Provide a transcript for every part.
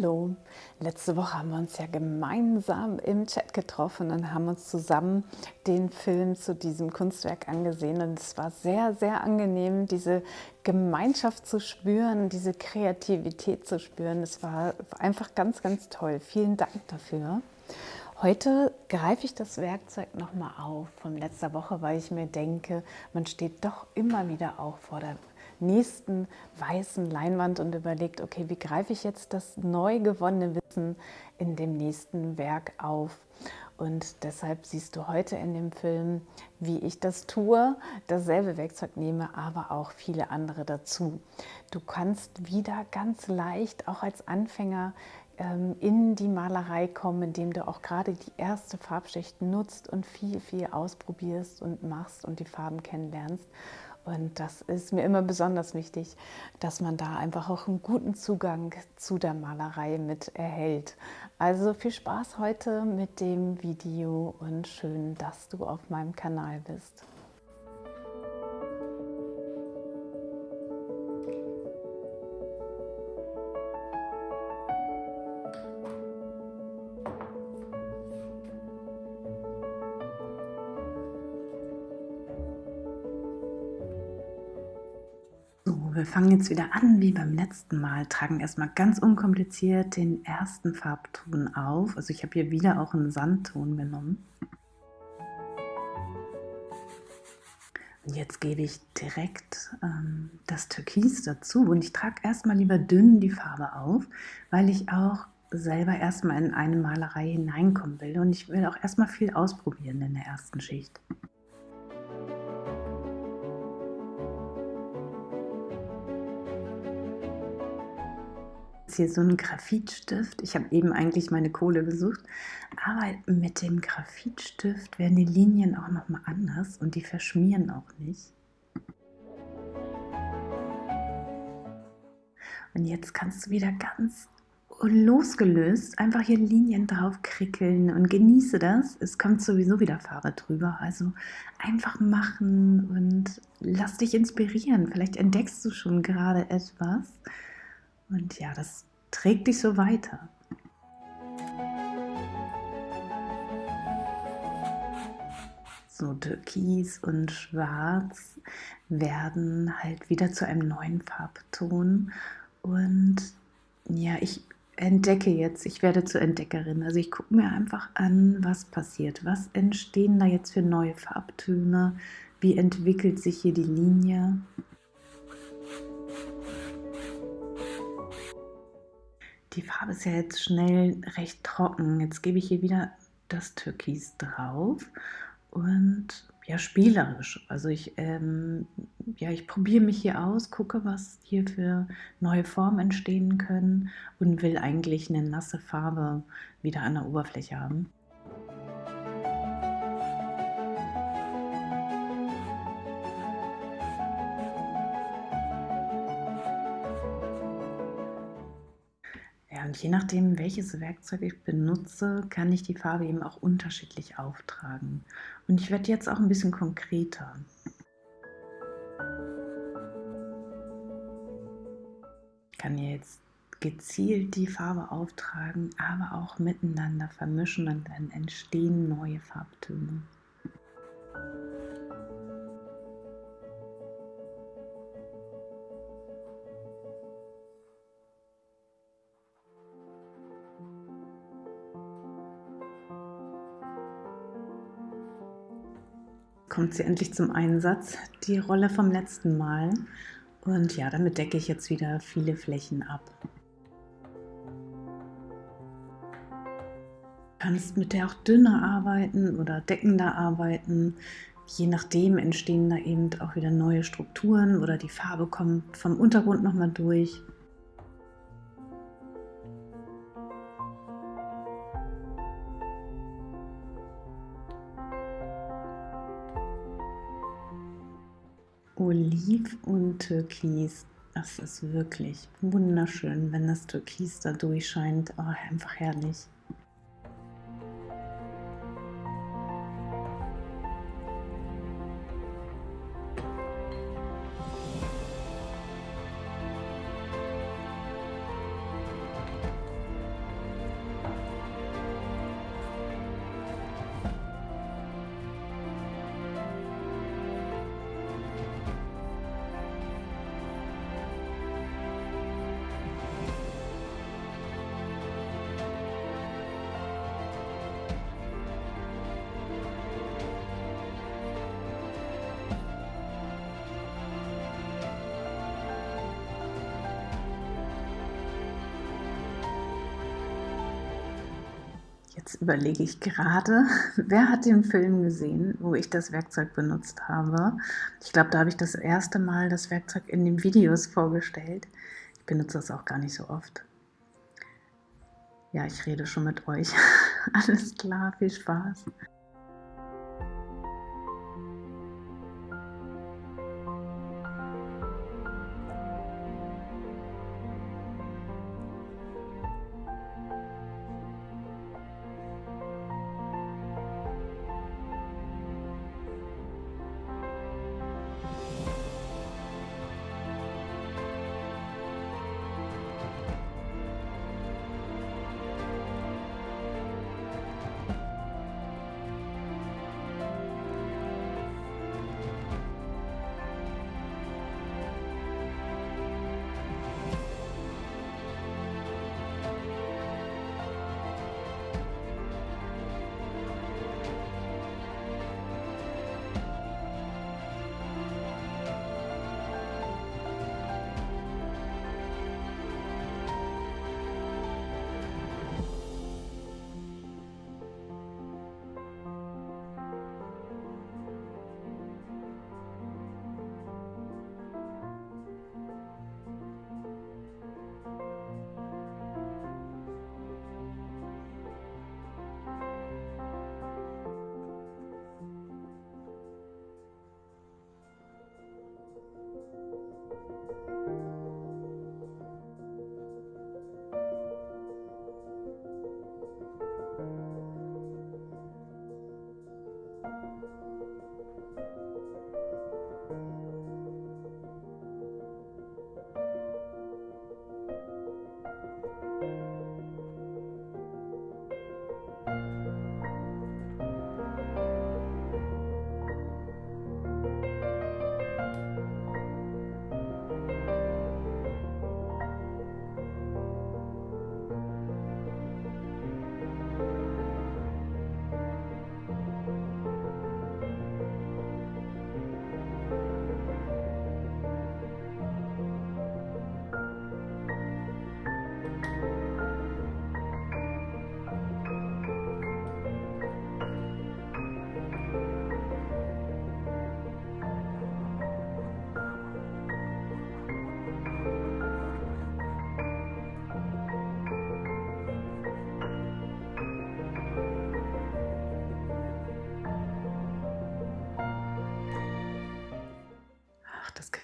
Hallo, letzte Woche haben wir uns ja gemeinsam im Chat getroffen und haben uns zusammen den Film zu diesem Kunstwerk angesehen und es war sehr, sehr angenehm, diese Gemeinschaft zu spüren, diese Kreativität zu spüren. Es war einfach ganz, ganz toll. Vielen Dank dafür. Heute greife ich das Werkzeug nochmal auf von letzter Woche, weil ich mir denke, man steht doch immer wieder auch vor der nächsten weißen Leinwand und überlegt, okay, wie greife ich jetzt das neu gewonnene Wissen in dem nächsten Werk auf? Und deshalb siehst du heute in dem Film, wie ich das tue, dasselbe Werkzeug nehme, aber auch viele andere dazu. Du kannst wieder ganz leicht, auch als Anfänger, ähm, in die Malerei kommen, indem du auch gerade die erste Farbschicht nutzt und viel, viel ausprobierst und machst und die Farben kennenlernst. Und das ist mir immer besonders wichtig, dass man da einfach auch einen guten Zugang zu der Malerei mit erhält. Also viel Spaß heute mit dem Video und schön, dass du auf meinem Kanal bist. Wir fangen jetzt wieder an wie beim letzten Mal, tragen erstmal ganz unkompliziert den ersten Farbton auf. Also ich habe hier wieder auch einen Sandton genommen. Und jetzt gebe ich direkt ähm, das Türkis dazu und ich trage erstmal lieber dünn die Farbe auf, weil ich auch selber erstmal in eine Malerei hineinkommen will und ich will auch erstmal viel ausprobieren in der ersten Schicht. Hier so ein Graphitstift. Ich habe eben eigentlich meine Kohle gesucht, aber mit dem Graphitstift werden die Linien auch noch mal anders und die verschmieren auch nicht. Und jetzt kannst du wieder ganz losgelöst einfach hier Linien drauf krickeln und genieße das. Es kommt sowieso wieder Farbe drüber, also einfach machen und lass dich inspirieren. Vielleicht entdeckst du schon gerade etwas und ja, das trägt dich so weiter. So Türkis und Schwarz werden halt wieder zu einem neuen Farbton. Und ja, ich entdecke jetzt, ich werde zur Entdeckerin. Also ich gucke mir einfach an, was passiert. Was entstehen da jetzt für neue Farbtöne? Wie entwickelt sich hier die Linie? Die Farbe ist ja jetzt schnell recht trocken. Jetzt gebe ich hier wieder das Türkis drauf und ja, spielerisch. Also ich, ähm, ja, ich probiere mich hier aus, gucke, was hier für neue Formen entstehen können und will eigentlich eine nasse Farbe wieder an der Oberfläche haben. Je nachdem, welches Werkzeug ich benutze, kann ich die Farbe eben auch unterschiedlich auftragen. Und ich werde jetzt auch ein bisschen konkreter. Ich kann jetzt gezielt die Farbe auftragen, aber auch miteinander vermischen und dann entstehen neue Farbtöne. Kommt sie endlich zum Einsatz, die Rolle vom letzten Mal. Und ja, damit decke ich jetzt wieder viele Flächen ab. Du kannst mit der auch dünner arbeiten oder deckender arbeiten. Je nachdem entstehen da eben auch wieder neue Strukturen oder die Farbe kommt vom Untergrund nochmal durch. Oliv und Türkis. Das ist wirklich wunderschön, wenn das Türkis da durchscheint. Oh, einfach herrlich. Jetzt überlege ich gerade, wer hat den Film gesehen, wo ich das Werkzeug benutzt habe. Ich glaube, da habe ich das erste Mal das Werkzeug in den Videos vorgestellt. Ich benutze das auch gar nicht so oft. Ja, ich rede schon mit euch. Alles klar, viel Spaß.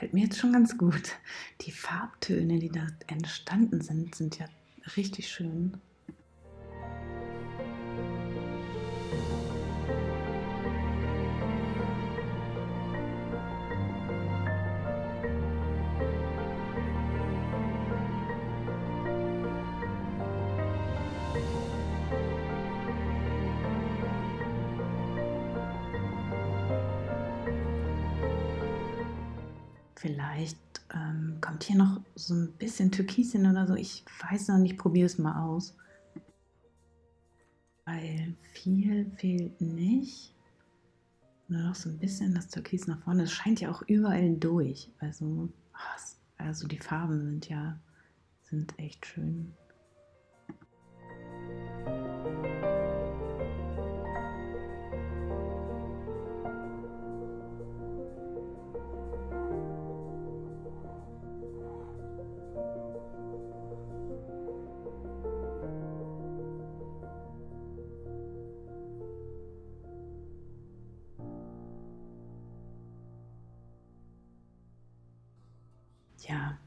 Gefällt mir jetzt schon ganz gut. Die Farbtöne, die da entstanden sind, sind ja richtig schön. Vielleicht ähm, kommt hier noch so ein bisschen Türkis hin oder so. Ich weiß noch nicht, probiere es mal aus. Weil viel fehlt nicht. Nur noch so ein bisschen das Türkis nach vorne. Es scheint ja auch überall durch. Also, also die Farben sind ja sind echt schön.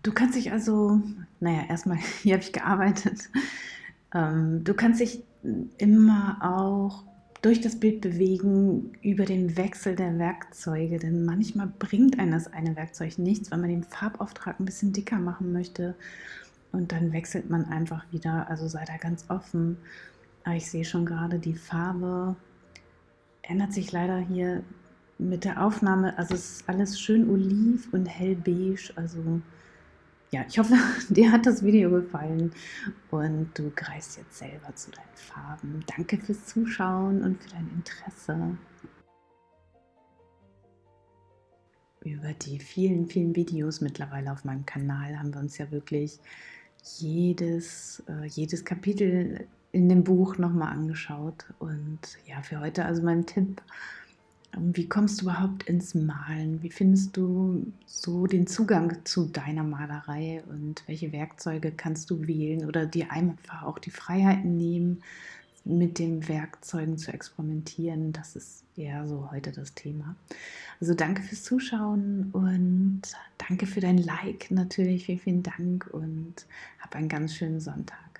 Du kannst dich also, naja, erstmal, hier habe ich gearbeitet. Ähm, du kannst dich immer auch durch das Bild bewegen über den Wechsel der Werkzeuge, denn manchmal bringt einem das eine Werkzeug nichts, wenn man den Farbauftrag ein bisschen dicker machen möchte und dann wechselt man einfach wieder, also sei da ganz offen. Aber ich sehe schon gerade, die Farbe ändert sich leider hier mit der Aufnahme, also es ist alles schön oliv und hellbeige. Also ja, ich hoffe, dir hat das Video gefallen und du greifst jetzt selber zu deinen Farben. Danke fürs Zuschauen und für dein Interesse. Über die vielen, vielen Videos mittlerweile auf meinem Kanal haben wir uns ja wirklich jedes, äh, jedes Kapitel in dem Buch nochmal angeschaut. Und ja, für heute also mein Tipp, wie kommst du überhaupt ins Malen? Wie findest du so den Zugang zu deiner Malerei und welche Werkzeuge kannst du wählen oder dir einfach auch die Freiheiten nehmen, mit den Werkzeugen zu experimentieren? Das ist eher so heute das Thema. Also danke fürs Zuschauen und danke für dein Like natürlich. Vielen, vielen Dank und hab einen ganz schönen Sonntag.